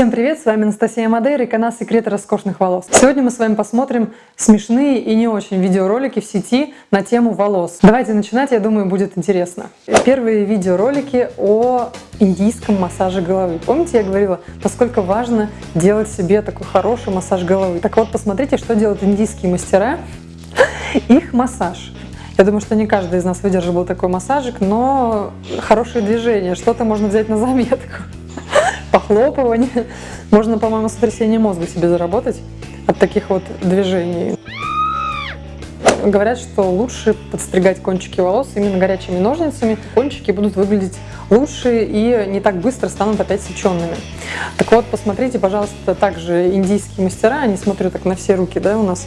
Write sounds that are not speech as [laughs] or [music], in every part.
Всем привет, с вами Анастасия Мадейра и канал Секреты роскошных волос. Сегодня мы с вами посмотрим смешные и не очень видеоролики в сети на тему волос. Давайте начинать, я думаю, будет интересно. Первые видеоролики о индийском массаже головы. Помните, я говорила, насколько важно делать себе такой хороший массаж головы. Так вот, посмотрите, что делают индийские мастера. [laughs] Их массаж. Я думаю, что не каждый из нас выдерживал такой массажик, но хорошее движение, что-то можно взять на заметку похлопывание. [laughs] Можно, по-моему, сотрясение мозга себе заработать от таких вот движений. Говорят, что лучше подстригать кончики волос именно горячими ножницами. Кончики будут выглядеть лучше и не так быстро станут опять сеченными. Так вот, посмотрите, пожалуйста, также индийские мастера, они смотрят так на все руки, да, у нас,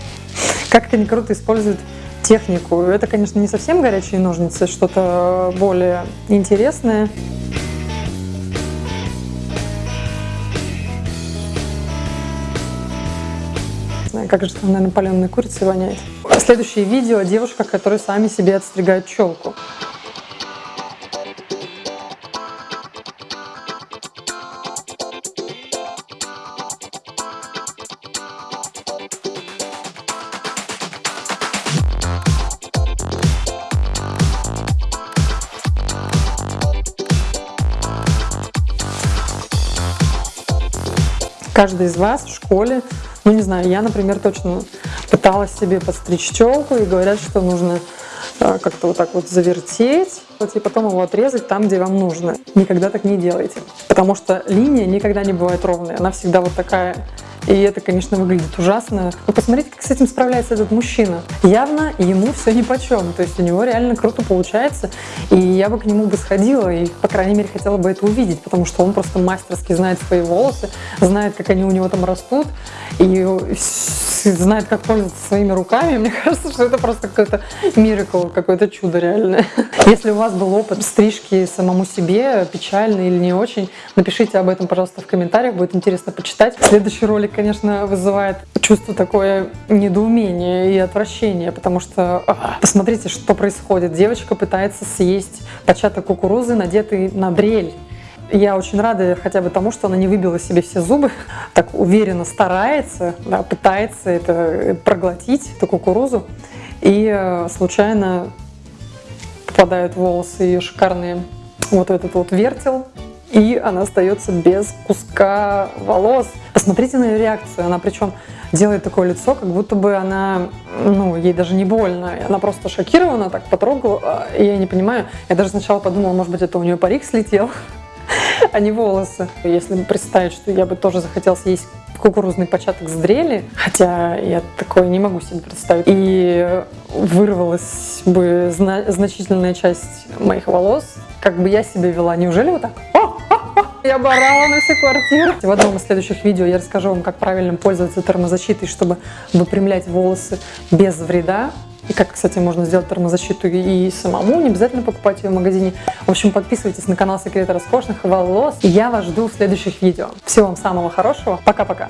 как они круто используют технику. Это, конечно, не совсем горячие ножницы, что-то более интересное. Как же там, наверное, паленой курицей воняет. Следующее видео о девушках, которые сами себе отстригают челку. Каждый из вас в школе ну, не знаю, я, например, точно пыталась себе подстричь челку, и говорят, что нужно э, как-то вот так вот завертеть, и потом его отрезать там, где вам нужно. Никогда так не делайте, потому что линия никогда не бывает ровной, она всегда вот такая и это, конечно, выглядит ужасно. Но посмотрите, как с этим справляется этот мужчина. Явно ему все ни по чем. То есть у него реально круто получается. И я бы к нему бы сходила и, по крайней мере, хотела бы это увидеть, потому что он просто мастерски знает свои волосы, знает, как они у него там растут, и [laughs] знает, как пользоваться своими руками. Мне [laughs] кажется, что это просто какой-то миракл, какое-то чудо реальное. [laughs] Если у вас был опыт стрижки самому себе, печальный или не очень, напишите об этом, пожалуйста, в комментариях, будет интересно почитать. Следующий ролик конечно, вызывает чувство такое недоумение и отвращение, потому что а, посмотрите, что происходит. Девочка пытается съесть початок кукурузы, надетый на дрель. Я очень рада хотя бы тому, что она не выбила себе все зубы, [laughs] так уверенно старается, да, пытается это проглотить, эту кукурузу, и э, случайно попадают волосы ее шикарные вот этот вот вертел, и она остается без куска волос. Посмотрите на ее реакцию, она причем делает такое лицо, как будто бы она, ну, ей даже не больно. Она просто шокирована, так потрогала, а, я не понимаю. Я даже сначала подумала, может быть, это у нее парик слетел, а не волосы. Если представить, что я бы тоже захотела съесть кукурузный початок с дрели, хотя я такое не могу себе представить, и вырвалась бы зна значительная часть моих волос, как бы я себя вела, неужели вот так? [laughs] Я бы орала на всю квартиру. В одном из следующих видео я расскажу вам, как правильно пользоваться термозащитой, чтобы выпрямлять волосы без вреда. И как, кстати, можно сделать термозащиту и самому, не обязательно покупать ее в магазине. В общем, подписывайтесь на канал Секреты роскошных волос. И я вас жду в следующих видео. Всего вам самого хорошего. Пока-пока.